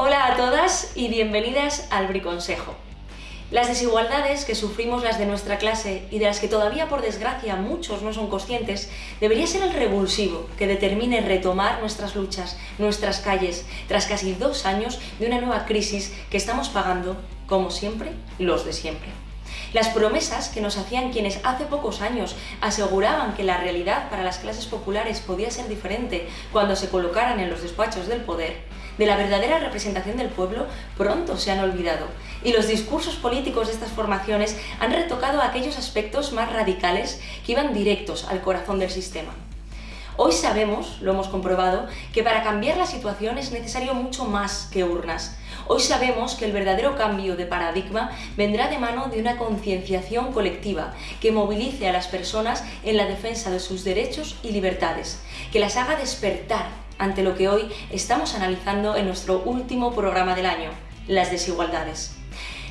Hola a todas y bienvenidas al Briconsejo. Las desigualdades que sufrimos las de nuestra clase y de las que todavía por desgracia muchos no son conscientes, debería ser el revulsivo que determine retomar nuestras luchas, nuestras calles, tras casi dos años de una nueva crisis que estamos pagando, como siempre, los de siempre. Las promesas que nos hacían quienes hace pocos años aseguraban que la realidad para las clases populares podía ser diferente cuando se colocaran en los despachos del poder, de la verdadera representación del pueblo pronto se han olvidado y los discursos políticos de estas formaciones han retocado aquellos aspectos más radicales que iban directos al corazón del sistema. Hoy sabemos, lo hemos comprobado, que para cambiar la situación es necesario mucho más que urnas. Hoy sabemos que el verdadero cambio de paradigma vendrá de mano de una concienciación colectiva que movilice a las personas en la defensa de sus derechos y libertades, que las haga despertar ante lo que hoy estamos analizando en nuestro último programa del año, las desigualdades.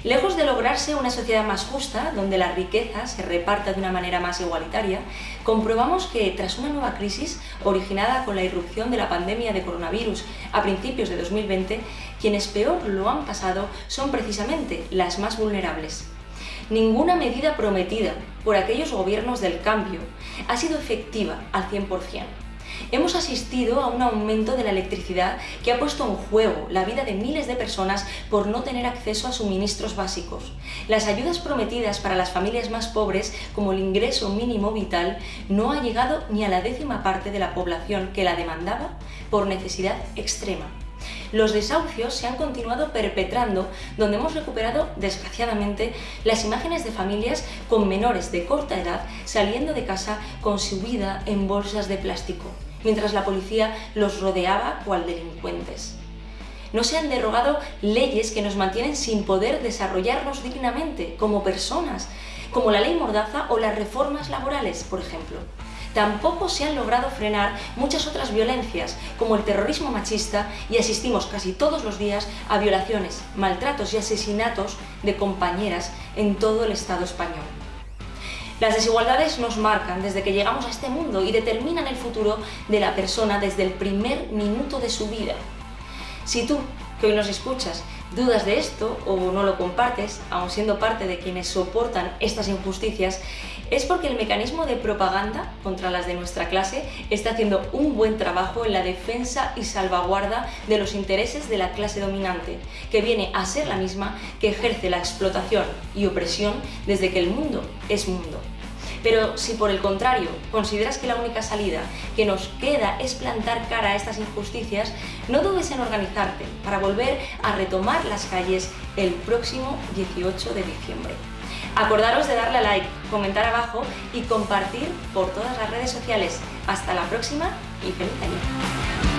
Lejos de lograrse una sociedad más justa, donde la riqueza se reparta de una manera más igualitaria, comprobamos que tras una nueva crisis originada con la irrupción de la pandemia de coronavirus a principios de 2020, quienes peor lo han pasado son precisamente las más vulnerables. Ninguna medida prometida por aquellos gobiernos del cambio ha sido efectiva al 100% hemos asistido a un aumento de la electricidad que ha puesto en juego la vida de miles de personas por no tener acceso a suministros básicos. Las ayudas prometidas para las familias más pobres, como el ingreso mínimo vital, no ha llegado ni a la décima parte de la población que la demandaba por necesidad extrema. Los desahucios se han continuado perpetrando, donde hemos recuperado, desgraciadamente, las imágenes de familias con menores de corta edad saliendo de casa con su vida en bolsas de plástico mientras la policía los rodeaba cual delincuentes. No se han derogado leyes que nos mantienen sin poder desarrollarnos dignamente como personas, como la ley Mordaza o las reformas laborales, por ejemplo. Tampoco se han logrado frenar muchas otras violencias, como el terrorismo machista, y asistimos casi todos los días a violaciones, maltratos y asesinatos de compañeras en todo el Estado español. Las desigualdades nos marcan desde que llegamos a este mundo y determinan el futuro de la persona desde el primer minuto de su vida. Si tú, que hoy nos escuchas, dudas de esto o no lo compartes, aun siendo parte de quienes soportan estas injusticias, es porque el mecanismo de propaganda contra las de nuestra clase está haciendo un buen trabajo en la defensa y salvaguarda de los intereses de la clase dominante, que viene a ser la misma que ejerce la explotación y opresión desde que el mundo es mundo. Pero si por el contrario consideras que la única salida que nos queda es plantar cara a estas injusticias, no dudes en organizarte para volver a retomar las calles el próximo 18 de diciembre. Acordaros de darle a like, comentar abajo y compartir por todas las redes sociales. Hasta la próxima y feliz año.